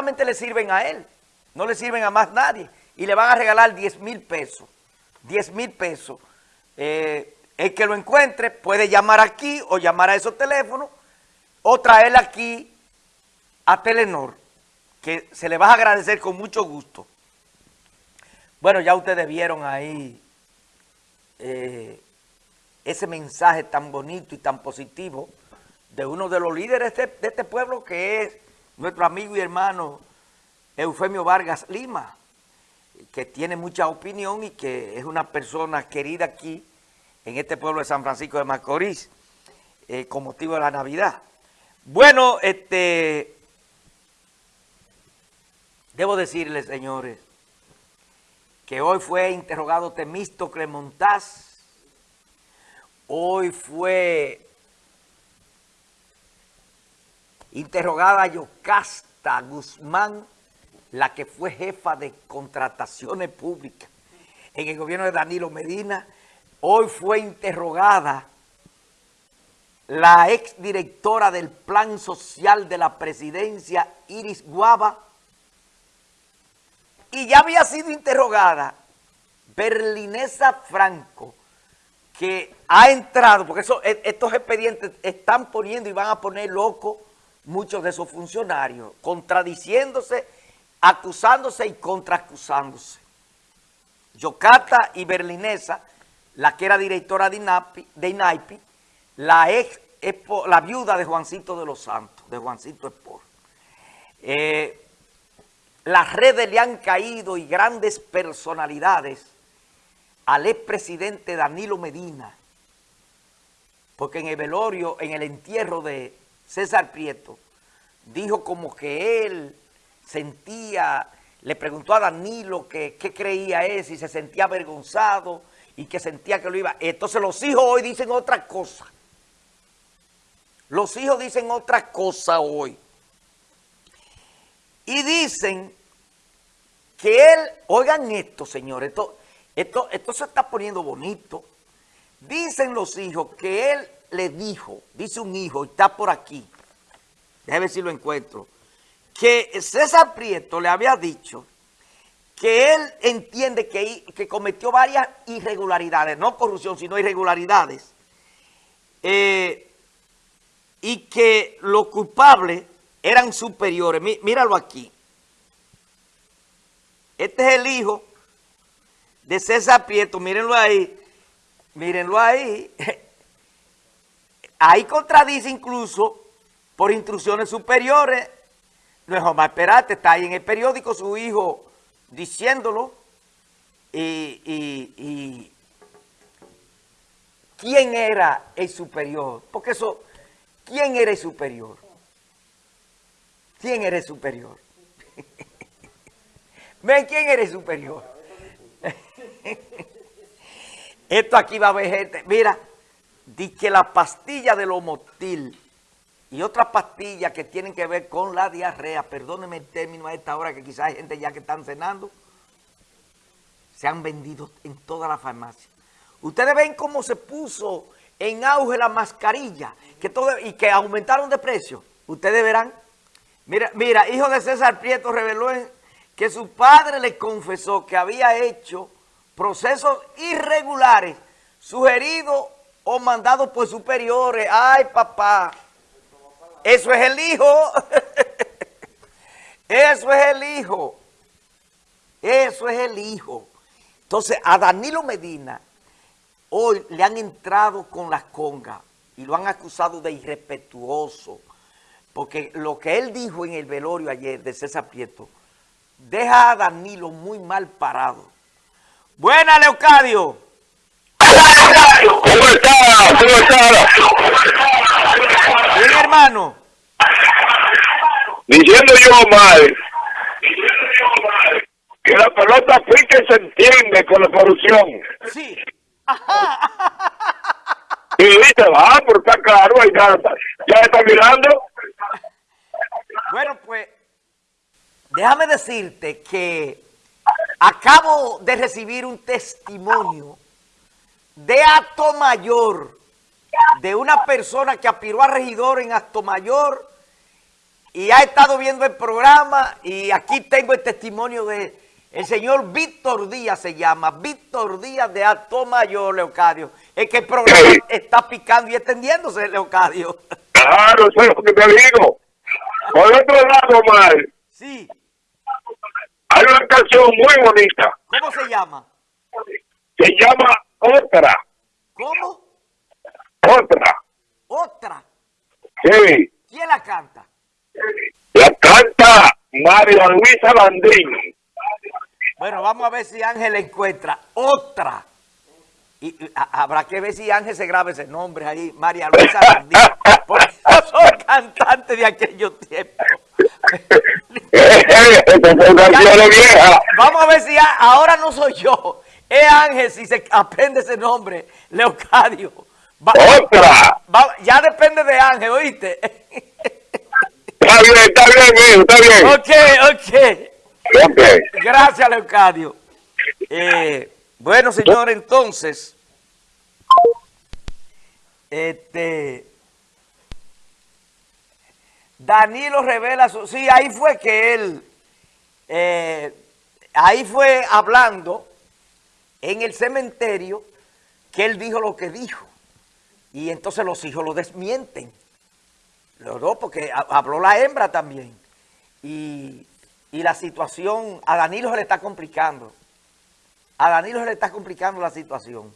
solamente le sirven a él, no le sirven a más nadie. Y le van a regalar 10 mil pesos. 10 mil pesos. Eh, el que lo encuentre puede llamar aquí o llamar a esos teléfonos o traer aquí a Telenor, que se le va a agradecer con mucho gusto. Bueno, ya ustedes vieron ahí eh, ese mensaje tan bonito y tan positivo de uno de los líderes de, de este pueblo que es nuestro amigo y hermano Eufemio Vargas Lima, que tiene mucha opinión y que es una persona querida aquí en este pueblo de San Francisco de Macorís, eh, con motivo de la Navidad. Bueno, este, debo decirles, señores, que hoy fue interrogado Temístocle Montaz, hoy fue interrogada Yocasta Guzmán, la que fue jefa de contrataciones públicas en el gobierno de Danilo Medina, hoy fue interrogada la exdirectora del Plan Social de la Presidencia, Iris Guava, y ya había sido interrogada Berlinesa Franco, que ha entrado, porque e, estos expedientes están poniendo y van a poner locos muchos de esos funcionarios, contradiciéndose, acusándose y contraacusándose. Yocata y Berlinesa, la que era directora de INAPI, de INAIPI la, ex, la viuda de Juancito de los Santos, de Juancito Espor. Eh, las redes le han caído y grandes personalidades al expresidente Danilo Medina, porque en el velorio, en el entierro de César Prieto, dijo como que él sentía, le preguntó a Danilo qué creía él, si se sentía avergonzado y que sentía que lo iba. Entonces los hijos hoy dicen otra cosa. Los hijos dicen otra cosa hoy. Y dicen que él, oigan esto, señores, esto, esto, esto se está poniendo bonito. Dicen los hijos que él le dijo, dice un hijo, está por aquí, déjame si lo encuentro, que César Prieto le había dicho que él entiende que, que cometió varias irregularidades, no corrupción, sino irregularidades, eh, y que los culpables eran superiores. míralo aquí. Este es el hijo de César Prieto, mírenlo ahí, mírenlo ahí. Ahí contradice incluso por instrucciones superiores. No es Omar Perate, está ahí en el periódico su hijo diciéndolo. Y, y, ¿quién era el superior? Porque eso, ¿quién era el superior? ¿Quién era el superior? ¿Ven quién era el superior? Esto aquí va a haber gente, mira, di que la pastilla del homotil y otras pastillas que tienen que ver con la diarrea, perdónenme el término a esta hora que quizás hay gente ya que están cenando, se han vendido en toda la farmacia. Ustedes ven cómo se puso en auge la mascarilla que todo, y que aumentaron de precio. Ustedes verán. Mira, mira, hijo de César Prieto reveló que su padre le confesó que había hecho procesos irregulares sugeridos o mandados por superiores. ¡Ay, papá! Eso es el hijo. Eso es el hijo. Eso es el hijo. Entonces, a Danilo Medina hoy le han entrado con las congas y lo han acusado de irrespetuoso. Porque lo que él dijo en el velorio ayer de César Prieto deja a Danilo muy mal parado. Buena, Leocadio. ¿Cómo está? ¿Cómo está? Bien, hermano. Diciendo yo mal que la pelota pique se entiende con la corrupción. Sí. Ajá. Y dice, va, ah, pero está claro, ya, ya está mirando. Bueno, pues, déjame decirte que Acabo de recibir un testimonio de Acto Mayor, de una persona que aspiró a regidor en Acto Mayor y ha estado viendo el programa y aquí tengo el testimonio de el señor Víctor Díaz se llama, Víctor Díaz de Alto Mayor, Leocadio. Es que el programa está picando y extendiéndose, Leocadio. Claro, eso es lo que te digo. Por otro lado, Mar. Sí. Hay una canción muy bonita. ¿Cómo se llama? Se llama Otra. ¿Cómo? Otra. Otra. Sí. ¿Quién la canta? La canta María Luisa Landín. Bueno, vamos a ver si Ángel encuentra otra. Y, habrá que ver si Ángel se graba ese nombre ahí, María Luisa Landín, porque soy cantante de aquellos tiempos. vamos a ver si ahora no soy yo, es Ángel si se aprende ese nombre, Leocadio. ¡Otra! ya depende de Ángel, ¿oíste? Está bien, está bien, está bien. Ok, ok. Gracias, Leocadio. Eh, bueno, señor, entonces, este, Danilo revela su... Sí, ahí fue que él, eh, ahí fue hablando en el cementerio que él dijo lo que dijo. Y entonces los hijos lo desmienten. Los dos, porque habló la hembra también. Y y la situación, a Danilo se le está complicando. A Danilo se le está complicando la situación.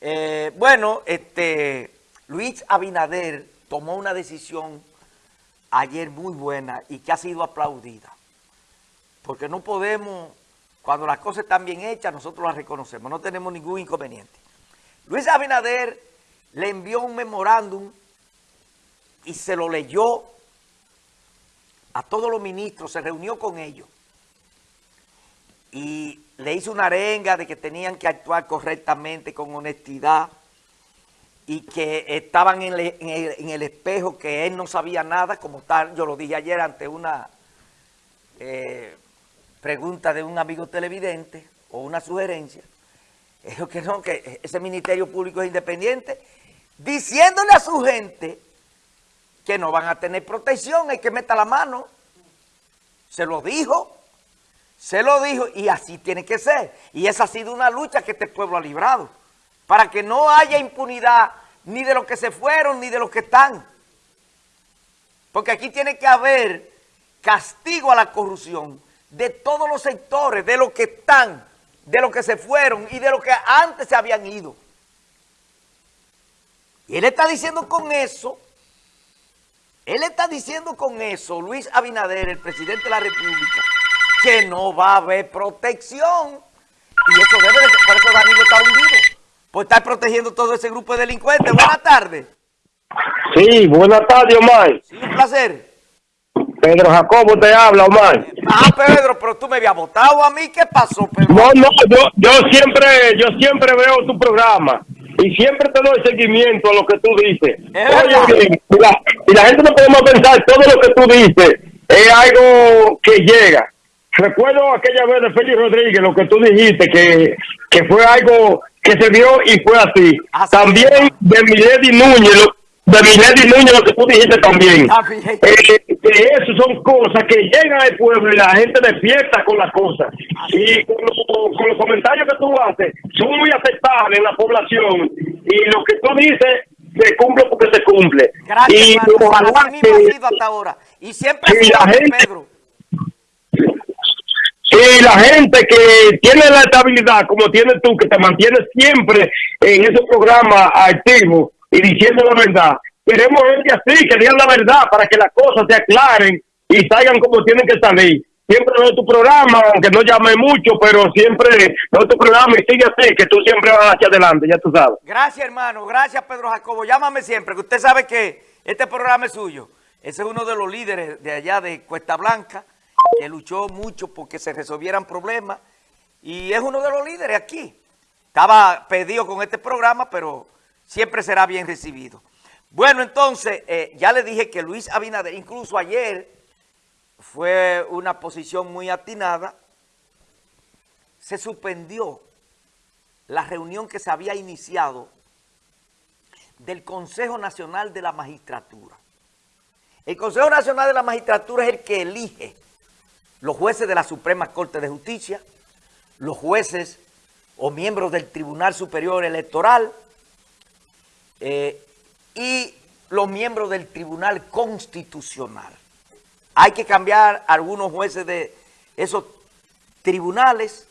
Eh, bueno, este, Luis Abinader tomó una decisión ayer muy buena y que ha sido aplaudida. Porque no podemos, cuando las cosas están bien hechas, nosotros las reconocemos, no tenemos ningún inconveniente. Luis Abinader le envió un memorándum y se lo leyó a todos los ministros, se reunió con ellos y le hizo una arenga de que tenían que actuar correctamente, con honestidad, y que estaban en, el, espejo, que él no sabía nada, como tal, yo lo dije ayer ante una eh, pregunta de un amigo televidente, o una sugerencia, dijo que no, que ese Ministerio Público es independiente, diciéndole a su gente que no van a tener protección, hay que meter la mano. Se lo dijo, se lo dijo y así tiene que ser. Y esa ha sido una lucha que este pueblo ha librado. Para que no haya impunidad ni de los que se fueron ni de los que están. Porque aquí tiene que haber castigo a la corrupción de todos los sectores, de los que están, de los que se fueron y de los que antes se habían ido. Y él está diciendo con eso él está diciendo con eso, Luis Abinader, el presidente de la República, que no va a haber protección. Y eso debe de ser, por eso Danilo está hundido. Por estar protegiendo todo ese grupo de delincuentes. Buenas tardes. Sí, buenas tardes, Omar. Sí, un placer. Pedro Jacobo te habla, Omar. Ah, Pedro, pero tú me habías votado a mí. ¿Qué pasó, Pedro? No, no, yo, yo siempre, yo siempre veo tu programa y siempre te doy seguimiento a lo que tú dices. Oye, bien, y, la, y la gente no podemos pensar, todo lo que tú dices es algo que llega. Recuerdo aquella vez de Félix Rodríguez, lo que tú dijiste, que, que fue algo que se dio y fue así. También de Milady Núñez, de Milady Núñez, lo que tú dijiste también. Ah, eh, que eso son cosas que llegan al pueblo y la gente despierta con las cosas. Y con los, comentarios que tú haces, son muy aceptables en la población. Y lo que tú dices, se cumple porque se cumple. Gracias, y hasta ahora. Y siempre la gente, Pedro. Y la gente que tiene la estabilidad, como tienes tú, que te mantienes siempre en esos programas activos y diciendo la verdad, Queremos gente así, que digan la verdad para que las cosas se aclaren y salgan como tienen que salir. Siempre veo tu programa, aunque no llame mucho, pero siempre veo tu programa y sigue así, que tú siempre vas hacia adelante, ya tú sabes. Gracias, hermano. Gracias, Pedro Jacobo. Llámame siempre, que usted sabe que este programa es suyo. Ese es uno de los líderes de allá de Cuesta Blanca, que luchó mucho porque se resolvieran problemas. Y es uno de los líderes aquí. Estaba pedido con este programa, pero siempre será bien recibido. Bueno, entonces, eh, ya le dije que Luis Abinader, incluso ayer, fue una posición muy atinada, se suspendió la reunión que se había iniciado del Consejo Nacional de la Magistratura. El Consejo Nacional de la Magistratura es el que elige los jueces de la Suprema Corte de Justicia, los jueces o miembros del Tribunal Superior Electoral eh, y los miembros del Tribunal Constitucional. Hay que cambiar algunos jueces de esos tribunales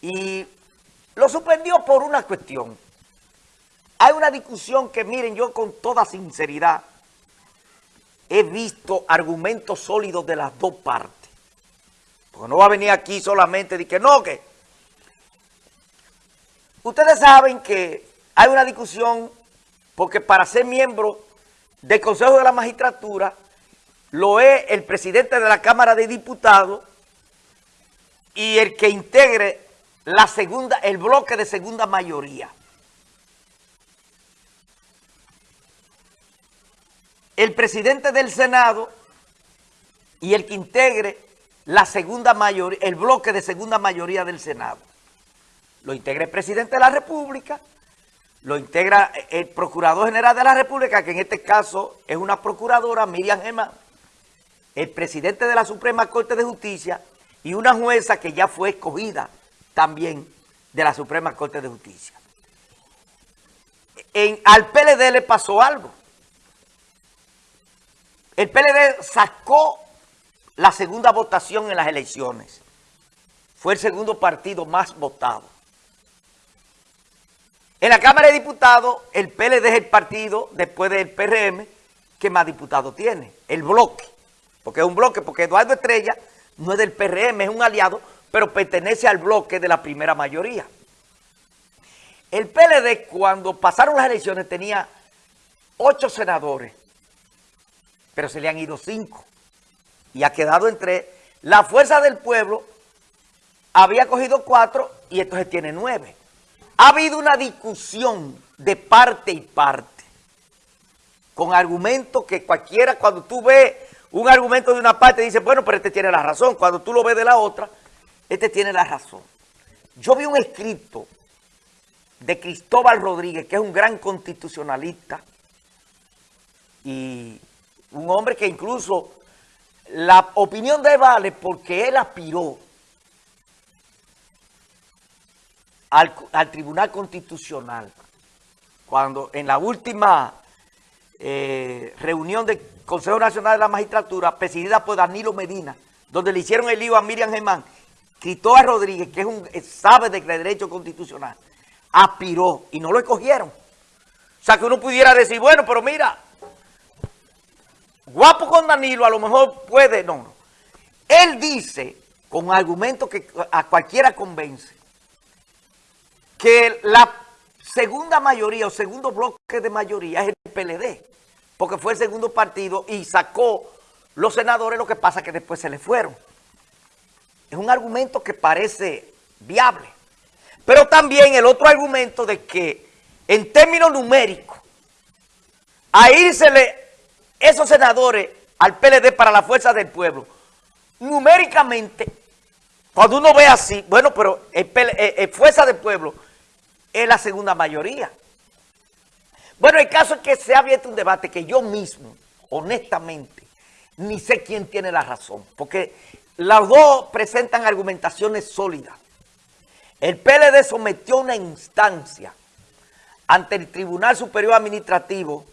y lo suspendió por una cuestión. Hay una discusión que, miren, yo con toda sinceridad he visto argumentos sólidos de las dos partes. Porque no va a venir aquí solamente de que no, que... Ustedes saben que hay una discusión porque para ser miembro del Consejo de la Magistratura lo es el presidente de la Cámara de Diputados y el que integre la segunda, el bloque de segunda mayoría. El presidente del Senado y el que integre la segunda mayoría, el bloque de segunda mayoría del Senado. Lo integra el presidente de la República, lo integra el Procurador General de la República, que en este caso es una procuradora, Miriam Gemma, el presidente de la Suprema Corte de Justicia y una jueza que ya fue escogida también de la Suprema Corte de Justicia. En, al PLD le pasó algo. El PLD sacó la segunda votación en las elecciones. Fue el segundo partido más votado. En la Cámara de Diputados, el PLD es el partido, después del PRM, que más diputados tiene. El bloque. Porque es un bloque, porque Eduardo Estrella no es del PRM, es un aliado, pero pertenece al bloque de la primera mayoría. El PLD, cuando pasaron las elecciones, tenía ocho senadores, pero se le han ido cinco. Y ha quedado entre la fuerza del pueblo, había cogido cuatro y entonces tiene nueve. Ha habido una discusión de parte y parte, con argumentos que cualquiera, cuando tú ves un argumento de una parte, dice, bueno, pero este tiene la razón. Cuando tú lo ves de la otra, este tiene la razón. Yo vi un escrito de Cristóbal Rodríguez, que es un gran constitucionalista y un hombre que incluso la opinión de vale porque él aspiró al, al Tribunal Constitucional cuando en la última eh, reunión del Consejo Nacional de la Magistratura, presidida por Danilo Medina, donde le hicieron el lío a Miriam Germán, Cristóbal Rodríguez, que es un sabe de derecho constitucional, aspiró y no lo escogieron. O sea, que uno pudiera decir, bueno, pero mira, guapo con Danilo a lo mejor puede, no, no. Él dice, con argumentos que a cualquiera convence, que la segunda mayoría o segundo bloque de mayoría es el PLD porque fue el segundo partido y sacó los senadores, lo que pasa que después se le fueron. Es un argumento que parece viable. Pero también el otro argumento de que en términos numéricos, a irsele esos senadores al PLD para la fuerza del pueblo, numéricamente, cuando uno ve así, bueno, pero el, eh, eh, fuerza del pueblo es la segunda mayoría. Bueno, el caso es que se ha abierto un debate que yo mismo, honestamente, ni sé quién tiene la razón, porque los dos presentan argumentaciones sólidas. El PLD sometió una instancia ante el Tribunal Superior Administrativo